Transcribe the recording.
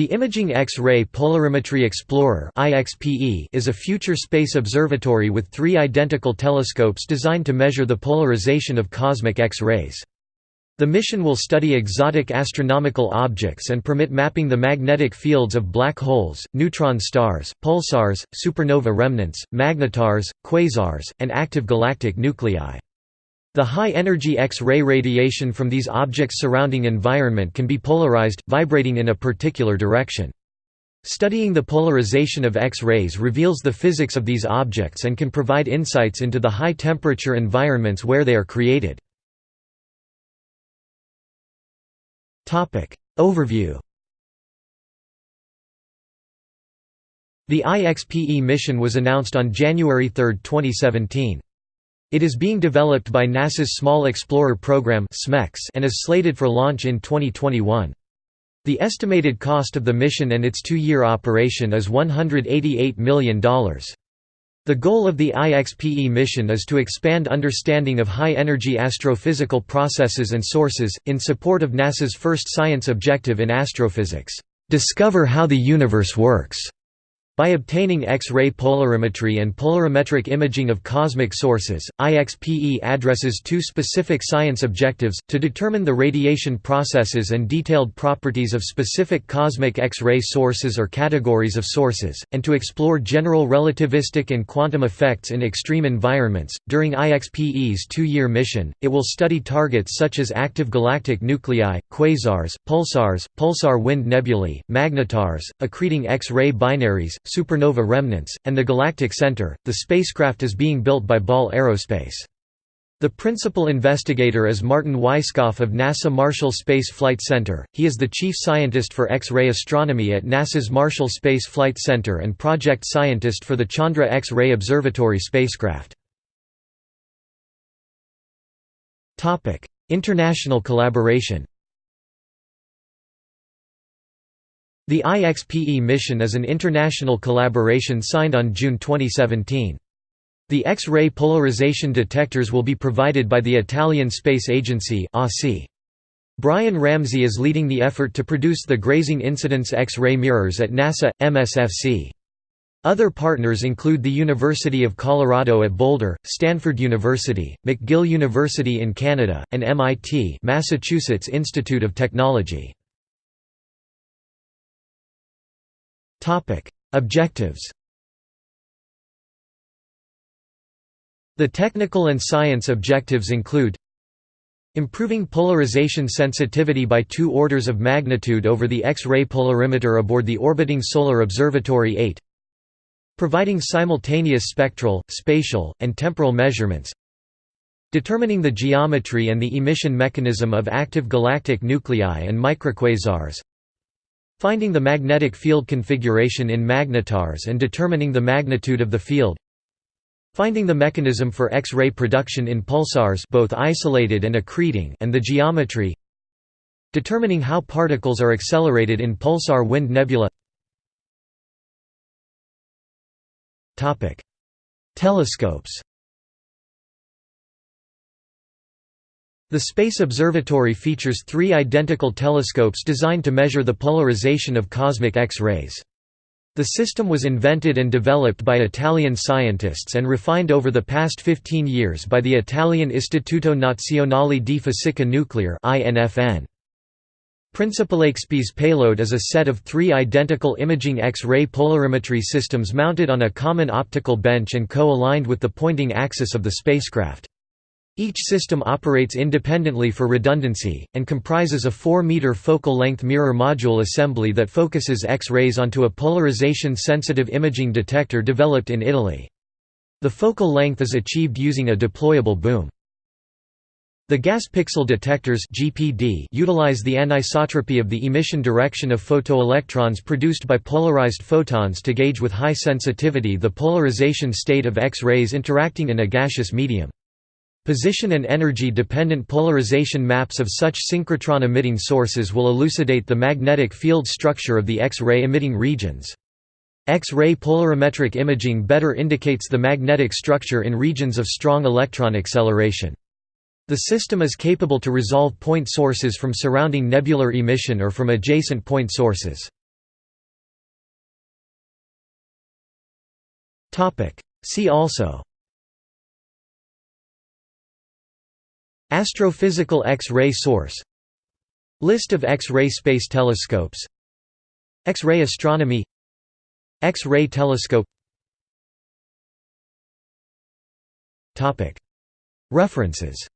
The Imaging X-ray Polarimetry Explorer is a future space observatory with three identical telescopes designed to measure the polarization of cosmic X-rays. The mission will study exotic astronomical objects and permit mapping the magnetic fields of black holes, neutron stars, pulsars, supernova remnants, magnetars, quasars, and active galactic nuclei. The high-energy X-ray radiation from these objects' surrounding environment can be polarized, vibrating in a particular direction. Studying the polarization of X-rays reveals the physics of these objects and can provide insights into the high-temperature environments where they are created. Overview The IXPE mission was announced on January 3, 2017. It is being developed by NASA's Small Explorer Program and is slated for launch in 2021. The estimated cost of the mission and its two-year operation is $188 million. The goal of the IXPE mission is to expand understanding of high-energy astrophysical processes and sources, in support of NASA's first science objective in astrophysics, "...discover how the universe works." By obtaining X-ray polarimetry and polarimetric imaging of cosmic sources, IXPE addresses two specific science objectives, to determine the radiation processes and detailed properties of specific cosmic X-ray sources or categories of sources, and to explore general relativistic and quantum effects in extreme environments. During IXPE's two-year mission, it will study targets such as active galactic nuclei, quasars, pulsars, pulsar wind nebulae, magnetars, accreting X-ray binaries, supernova remnants, and the Galactic Center. The spacecraft is being built by Ball Aerospace. The principal investigator is Martin Weisskopf of NASA Marshall Space Flight Center. He is the chief scientist for X-ray astronomy at NASA's Marshall Space Flight Center and project scientist for the Chandra X-ray Observatory spacecraft. Topic: International collaboration. The IXPE mission is an international collaboration signed on June 2017. The X-ray polarization detectors will be provided by the Italian Space Agency Brian Ramsey is leading the effort to produce the grazing incidence X-ray mirrors at NASA, MSFC. Other partners include the University of Colorado at Boulder, Stanford University, McGill University in Canada, and MIT Massachusetts Institute of Technology. Objectives The technical and science objectives include Improving polarization sensitivity by two orders of magnitude over the X-ray polarimeter aboard the orbiting Solar Observatory 8 Providing simultaneous spectral, spatial, and temporal measurements Determining the geometry and the emission mechanism of active galactic nuclei and microquasars Finding the magnetic field configuration in magnetars and determining the magnitude of the field. Finding the mechanism for X-ray production in pulsars both isolated and accreting and the geometry. Determining how particles are accelerated in pulsar wind nebula. Telescopes The Space Observatory features three identical telescopes designed to measure the polarization of cosmic X-rays. The system was invented and developed by Italian scientists and refined over the past 15 years by the Italian Istituto Nazionale di Fisica Nucleare Principalexp's payload is a set of three identical imaging X-ray polarimetry systems mounted on a common optical bench and co-aligned with the pointing axis of the spacecraft. Each system operates independently for redundancy, and comprises a 4-meter focal-length mirror module assembly that focuses X-rays onto a polarization-sensitive imaging detector developed in Italy. The focal length is achieved using a deployable boom. The gas pixel detectors GPD utilize the anisotropy of the emission direction of photoelectrons produced by polarized photons to gauge with high sensitivity the polarization state of X-rays interacting in a gaseous medium. Position and energy-dependent polarization maps of such synchrotron-emitting sources will elucidate the magnetic field structure of the X-ray emitting regions. X-ray polarimetric imaging better indicates the magnetic structure in regions of strong electron acceleration. The system is capable to resolve point sources from surrounding nebular emission or from adjacent point sources. See also Astrophysical X-ray source. List of X-ray space telescopes. X-ray astronomy. X-ray telescope. References